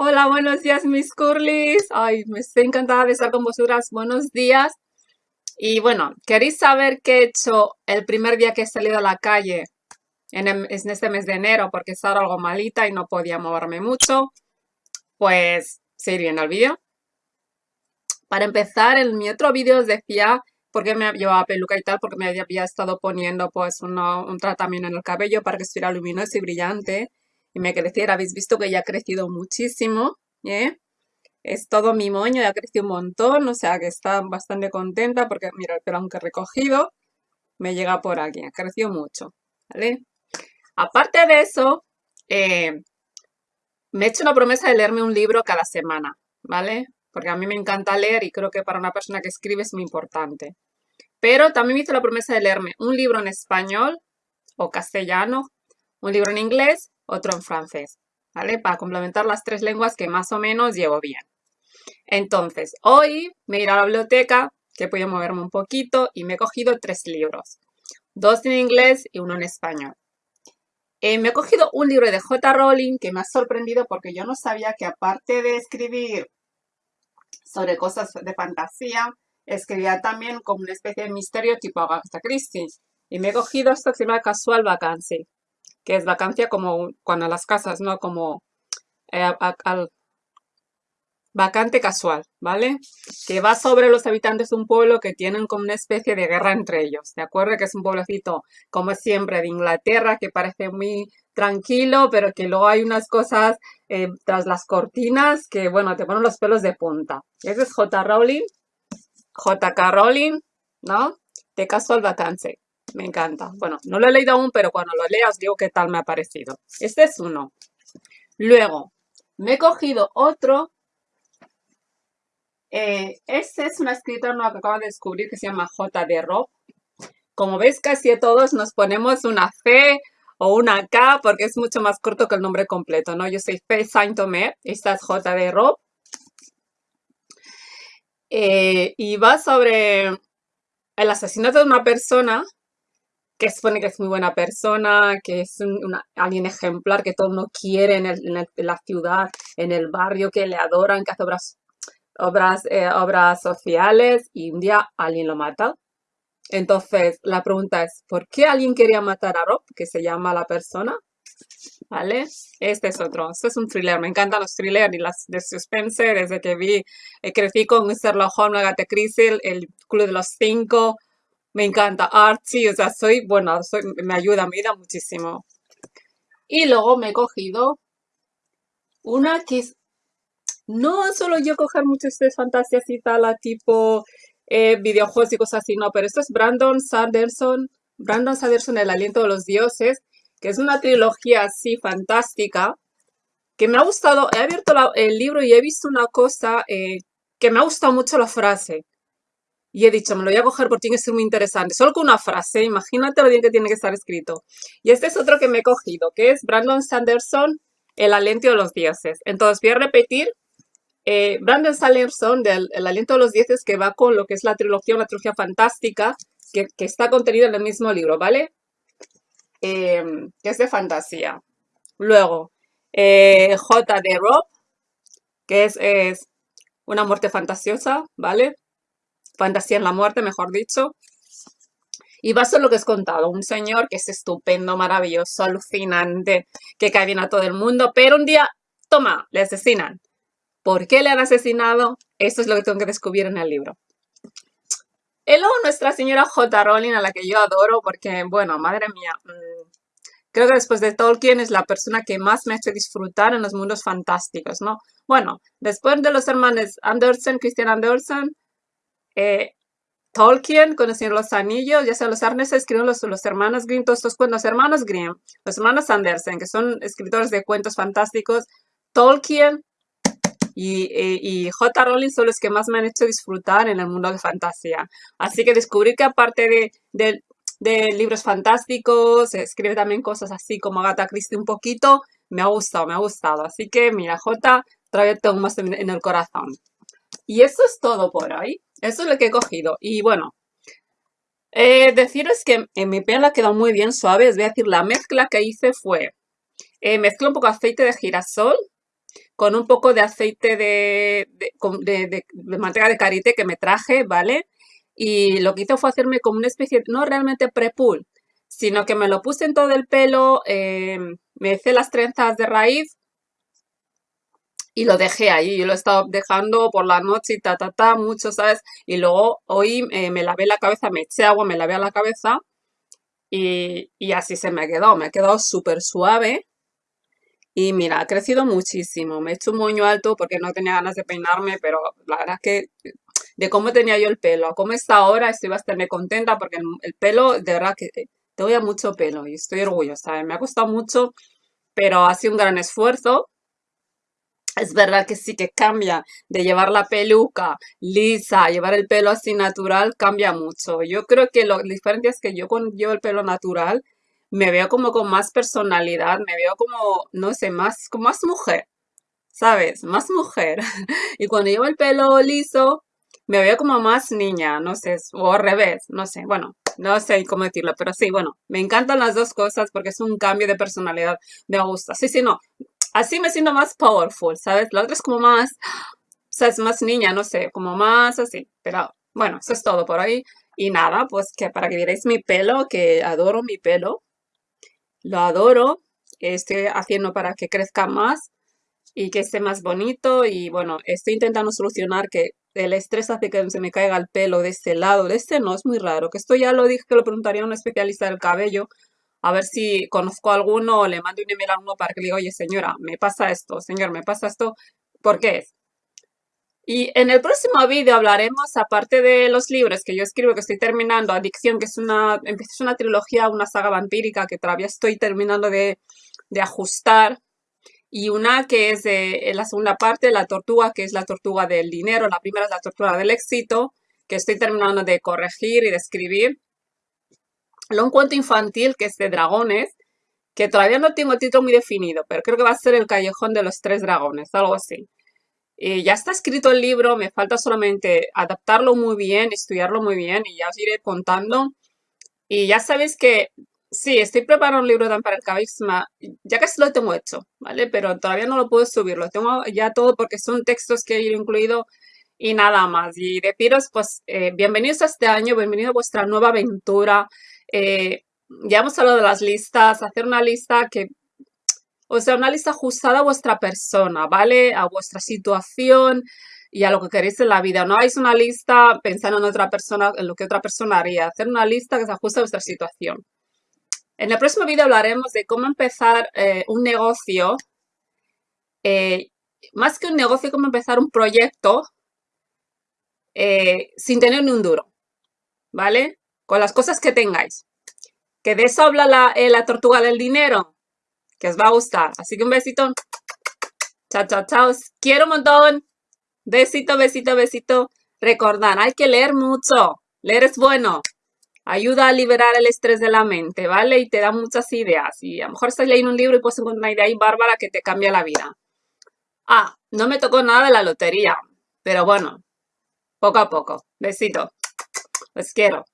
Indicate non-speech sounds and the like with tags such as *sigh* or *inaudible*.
Hola, buenos días, mis curlis. Ay, me estoy encantada de estar con vosotras. Buenos días. Y bueno, ¿queréis saber qué he hecho el primer día que he salido a la calle en, en este mes de enero? Porque estaba algo malita y no podía moverme mucho. Pues, seguir viendo el vídeo. Para empezar, en mi otro vídeo os decía por qué me llevaba peluca y tal, porque me había estado poniendo pues un tratamiento en el cabello para que estuviera luminoso y brillante y me creciera. Habéis visto que ya ha crecido muchísimo, ¿eh? Es todo mi moño, ya ha crecido un montón, o sea que está bastante contenta porque, mira, el pelo aunque recogido, me llega por aquí, ha crecido mucho, ¿vale? Aparte de eso, eh, me he hecho una promesa de leerme un libro cada semana, ¿vale? Porque a mí me encanta leer y creo que para una persona que escribe es muy importante. Pero también me hice la promesa de leerme un libro en español o castellano, un libro en inglés otro en francés, ¿vale? Para complementar las tres lenguas que más o menos llevo bien. Entonces, hoy me iré a la biblioteca, que he podido moverme un poquito, y me he cogido tres libros. Dos en inglés y uno en español. Eh, me he cogido un libro de J. Rowling que me ha sorprendido porque yo no sabía que aparte de escribir sobre cosas de fantasía, escribía también como una especie de misterio tipo Agatha Christie. Y me he cogido esto que se llama Casual Vacancy que es vacancia como cuando las casas, ¿no? Como eh, al vacante casual, ¿vale? Que va sobre los habitantes de un pueblo que tienen como una especie de guerra entre ellos, ¿de acuerdo? Que es un pueblecito, como siempre, de Inglaterra, que parece muy tranquilo, pero que luego hay unas cosas eh, tras las cortinas que, bueno, te ponen los pelos de punta. Ese es J. Rowling, J.K. Rowling, ¿no? De Casual Vacance. Me encanta. Bueno, no lo he leído aún, pero cuando lo leas digo qué tal me ha parecido. Este es uno. Luego, me he cogido otro. Eh, este es una escritora nueva que acabo de descubrir que se llama J.D. Rob. Como veis, casi todos nos ponemos una C o una K porque es mucho más corto que el nombre completo, ¿no? Yo soy Faye Saint-Omer, esta es J.D. Eh, y va sobre el asesinato de una persona que supone que es muy buena persona, que es alguien ejemplar, que todo el mundo quiere en, la ciudad, en el barrio, que le adoran, que hace obras, obras, eh, obras sociales y un día alguien lo mata. Entonces, la pregunta es, ¿por qué alguien quería matar a Rob, que se llama la persona? ¿Vale? Este es otro. Este es un thriller. Me encantan los thrillers y las de suspense. Desde que vi, eh, crecí con Sherlock Holmes, Agatha Christie, el Club de los Cinco, me encanta Archie, o sea, soy, bueno, me ayuda, me ayuda muchísimo. Y luego me he cogido una que es, no solo yo coger muchas de fantasías y tal, tipo eh, videojuegos y cosas así, no, pero esto es Brandon Sanderson, Brandon Sanderson, El aliento de los dioses, que es una trilogía así fantástica, que me ha gustado, he abierto el libro y he visto una cosa eh, que me ha gustado mucho la frase. Y he dicho, me lo voy a coger porque tiene que ser muy interesante. Solo con una frase, imagínate lo bien que tiene que estar escrito. Y este es otro que me he cogido, que es Brandon Sanderson, El aliento de los dioses. Entonces voy a repetir. Eh, Brandon Sanderson, del El aliento de los dioses, que va con lo que es la trilogía, una trilogía fantástica, que, está contenida en el mismo libro, ¿vale? Eh, que es de fantasía. Luego, eh, J. de Rob, que es, es una muerte fantasiosa, ¿vale? Fantasía en la muerte, mejor dicho. Y va a lo que es contado, un señor que es estupendo, maravilloso, alucinante, que cae bien a todo el mundo, pero un día, toma, le asesinan. ¿Por qué le han asesinado? Esto es lo que tengo que descubrir en el libro. Y luego nuestra señora J. Rowling, a la que yo adoro, porque, bueno, madre mía, mm, creo que después de Tolkien es la persona que más me ha hecho disfrutar en los mundos fantásticos, ¿no? Bueno, después de los hermanos Anderson, Christian Anderson, eh, Tolkien con los Anillos, ya sea los Arnes escribieron los, los hermanos Grimm, todos estos cuentos, los hermanos Grimm, los hermanos Andersen, que son escritores de cuentos fantásticos, Tolkien y, J. Rowling son los que más me han hecho disfrutar en el mundo de fantasía. Así que descubrí que aparte de, de, libros fantásticos, escribe también cosas así como Agatha Christie un poquito, me ha gustado, me ha gustado. Así que mira, J. todavía tengo más en el corazón. Y eso es todo por hoy. Eso es lo que he cogido. Y bueno, eh, deciros que en mi piel ha quedado muy bien suave. Os voy a decir, la mezcla que hice fue, eh, mezclé un poco de aceite de girasol con un poco de aceite de, de, de, manteca de karité que me traje, ¿vale? Y lo que hice fue hacerme como una especie, no realmente pre-pull, sino que me lo puse en todo el pelo, em, me hice las trenzas de raíz y lo dejé ahí. Yo lo he estado dejando por la noche y ta, ta, ta, mucho, ¿sabes? Y luego hoy eh, me lavé la cabeza, me eché agua, me lavé a la cabeza y, y así se me ha quedado. Me ha quedado súper suave. Y mira, ha crecido muchísimo. Me he hecho un moño alto porque no tenía ganas de peinarme, pero la verdad es que de cómo tenía yo el pelo a cómo está ahora, estoy bastante contenta porque el, pelo, de verdad que te voy mucho pelo y estoy orgullosa. Me ha costado mucho, pero ha sido un gran esfuerzo. Es verdad que sí que cambia de llevar la peluca lisa, llevar el pelo así natural, cambia mucho. Yo creo que lo diferente es que yo cuando llevo el pelo natural, me veo como con más personalidad, me veo como, no sé, más, como más mujer, ¿sabes? Más mujer. *laughs* Y cuando llevo el pelo liso, me veo como más niña, no sé, o al revés, no sé, bueno, no sé cómo decirlo, pero sí, bueno, me encantan las dos cosas porque es un cambio de personalidad, me gusta. Sí, sí, no, así me siento más powerful, ¿sabes? La otra es como más, o sea, es más niña, no sé, como más así, pero bueno, eso es todo por ahí. Y nada, pues que para que vierais mi pelo, que adoro mi pelo, lo adoro, estoy haciendo para que crezca más y que esté más bonito y bueno, estoy intentando solucionar que el estrés hace que se me caiga el pelo de este lado, de este no, es muy raro, que esto ya lo dije que lo preguntaría a un especialista del cabello, a ver si conozco a alguno o le mando un email a uno para que le diga, oye señora, me pasa esto, señor, me pasa esto, ¿por qué es? Y en el próximo vídeo hablaremos, aparte de los libros que yo escribo, que estoy terminando, Adicción, que es una, es una trilogía, una saga vampírica que todavía estoy terminando de, de ajustar, y una que es de, la segunda parte, la tortuga, que es la tortuga del dinero, la primera es la tortuga del éxito, que estoy terminando de corregir y de escribir. Luego un cuento infantil que es de dragones, que todavía no tengo título muy definido, pero creo que va a ser El callejón de los tres dragones, algo así. Eh, ya está escrito el libro, me falta solamente adaptarlo muy bien, estudiarlo muy bien y ya os iré contando. Y ya sabéis que sí, estoy preparando un libro también para el Cabixma, ya casi lo tengo hecho, ¿vale? Pero todavía no lo puedo subir, lo tengo ya todo porque son textos que he incluido y nada más. Y deciros, pues, eh, bienvenidos a este año, bienvenido a vuestra nueva aventura. Eh, ya hemos hablado de las listas, hacer una lista que o sea, una lista ajustada a vuestra persona, ¿vale? A vuestra situación y a lo que queréis en la vida. No hagáis una lista pensando en otra persona, en lo que otra persona haría. Hacer una lista que se ajuste a vuestra situación. En el próximo vídeo hablaremos de cómo empezar eh, un negocio. Eh, más que un negocio, cómo empezar un proyecto eh, sin tener ni un duro. ¿Vale? Con las cosas que tengáis. Que de eso habla la, la tortuga del dinero que os va a gustar. Así que un besito. Chao, chao, chao. quiero un montón. Besito, besito, besito. Recordad, hay que leer mucho. Leer es bueno. Ayuda a liberar el estrés de la mente, ¿vale? Y te da muchas ideas. Y a lo mejor estás leyendo un libro y puedes encontrar una idea ahí bárbara que te cambia la vida. Ah, no me tocó nada de la lotería. Pero bueno, poco a poco. Besito. Les quiero.